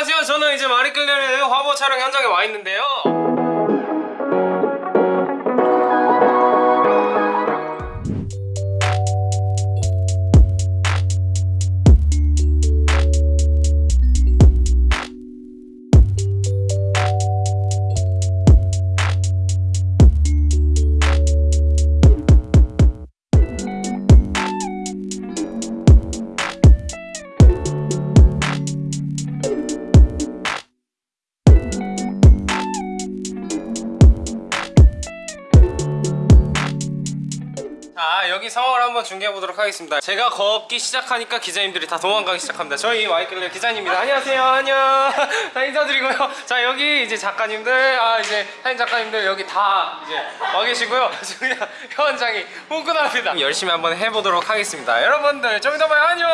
안녕하세요. 저는 이제 마리끌레르 화보 촬영 현장에 와 있는데요. 자 여기 상황을 한번 중계해 보도록 하겠습니다. 제가 걷기 시작하니까 기자님들이 다 도망가기 시작합니다. 저희 마이클레 기자님입니다. 안녕하세요. 안녕. 자 인사드리고요. 자 여기 이제 작가님들 아 이제 사진 작가님들 여기 다 이제 와 계시고요. 그냥 현장이 후끈합니다. 열심히 한번 해보도록 하겠습니다. 여러분들 좀 이따 봐요. 안녕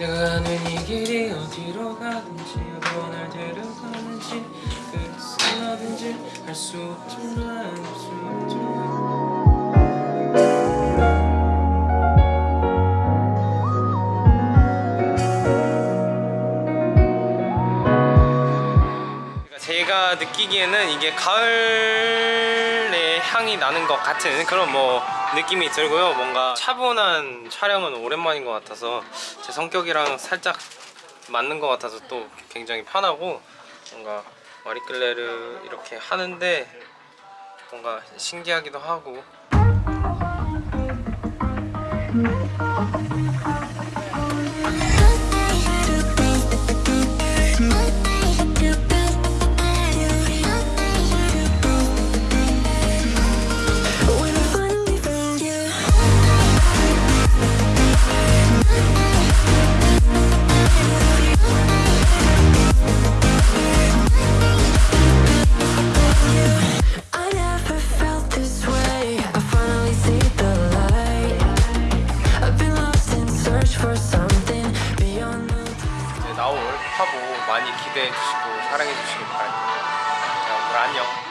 가 가는 이 길이 어디로 가든지 어디로 날 데려가는지 어딘지 알수 없지만 알수 없지만. 그러니까 제가 느끼기에는 이게 가을의 향이 나는 것 같은 그런 뭐 느낌이 들고요. 뭔가 차분한 촬영은 오랜만인 것 같아서 제 성격이랑 살짝 맞는 것 같아서 또 굉장히 편하고 뭔가 마리끌레르 이렇게 하는데 뭔가 신기하기도 하고 화보 많이 기대해 주시고 사랑해 주시길 바랍니다. 자 오늘 안녕